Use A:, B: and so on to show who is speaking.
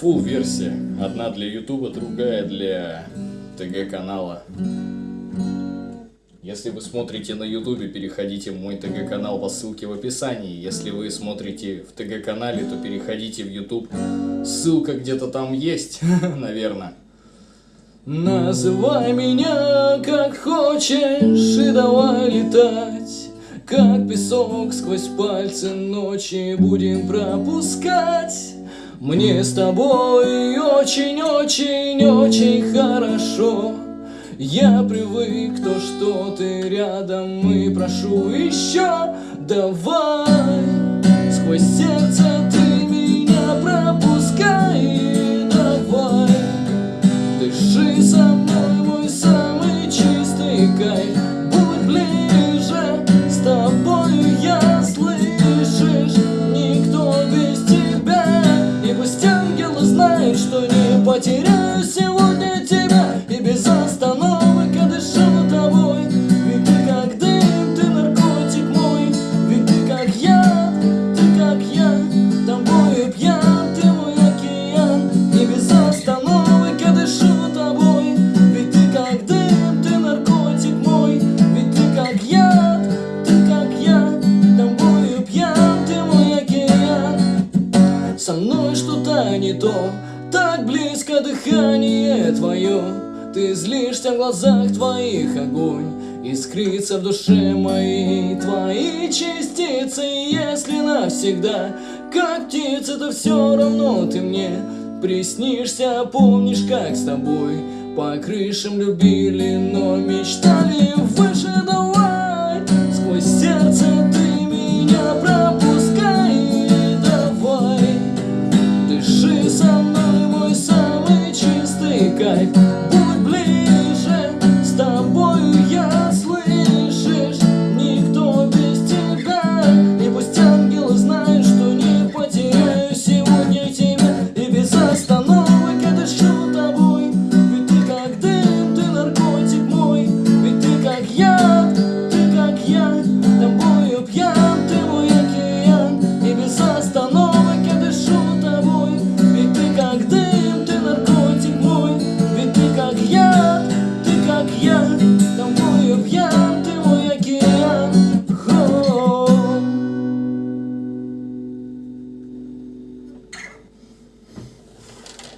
A: Full версия. Одна для Ютуба, другая для ТГ канала. Если вы смотрите на Ютубе, переходите в мой ТГ канал по ссылке в описании. Если вы смотрите в ТГ канале, то переходите в Ютуб. Ссылка где-то там есть, наверное. Называй меня как хочешь и давай летать Как песок сквозь пальцы ночи будем пропускать Мне с тобой очень-очень-очень хорошо. Я привык, то что ты рядом и прошу еще Давай. Сквозь сердце ты меня пропускай Давай. Дыши со мной, мой самый чистый кайф потеряю сегодня тебя И без остановок я дышу тобой. Ведь ты как дым, ты наркотик мой. Ведь ты как я, ты как я Тобою пьян, ты мой океан. И без остановок я дышу тобой. Ведь ты как дым, ты наркотик мой. Ведь ты как я, ты как я Тобою пьян, ты мой океан. Со мной что-то не то Так близко дыхание твое. Ты злишься в глазах твоих огонь Искрится в душе моей. Твои частицы Если навсегда, как птица, то все равно ты мне. Приснишься, помнишь, как с тобой По крышам любили, но мечтали да